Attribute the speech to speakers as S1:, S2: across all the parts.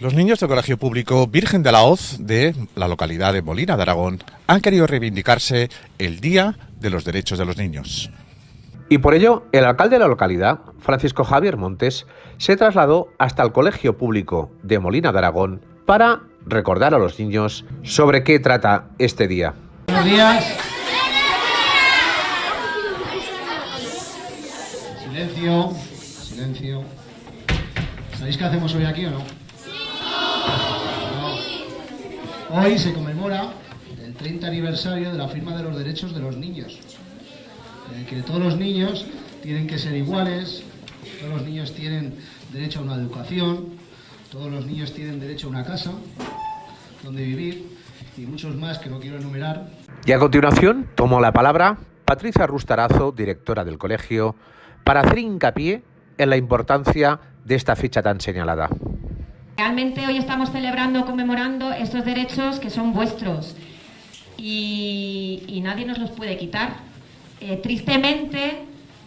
S1: Los niños del Colegio Público Virgen de la Hoz de la localidad de Molina de Aragón han querido reivindicarse el Día de los Derechos de los Niños.
S2: Y por ello, el alcalde de la localidad, Francisco Javier Montes, se trasladó hasta el Colegio Público de Molina de Aragón para recordar a los niños sobre qué trata este día.
S3: Buenos días. Silencio, silencio. ¿Sabéis qué hacemos hoy aquí o no? Hoy se conmemora el 30 aniversario de la firma de los derechos de los niños. Eh, que todos los niños tienen que ser iguales, todos los niños tienen derecho a una educación, todos los niños tienen derecho a una casa donde vivir y muchos más que no quiero enumerar.
S2: Y a continuación tomó la palabra Patricia Rustarazo, directora del colegio, para hacer hincapié en la importancia de esta fecha tan señalada.
S4: Realmente hoy estamos celebrando, conmemorando estos derechos que son vuestros y, nadie nos los puede quitar. Eh, tristemente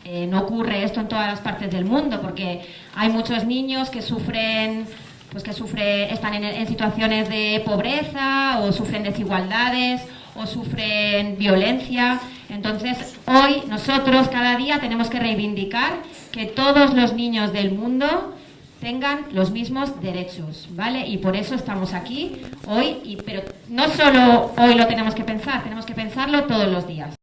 S4: eh, no ocurre esto en todas las partes del mundo porque hay muchos niños que sufren pues que sufren, están en, en situaciones de pobreza o sufren desigualdades o sufren violencia. Entonces, hoy nosotros cada día tenemos que reivindicar que todos los niños del mundo tengan los mismos derechos, ¿vale? Y por eso estamos aquí hoy, y, pero no solo hoy lo tenemos que pensar, tenemos que pensarlo todos los días.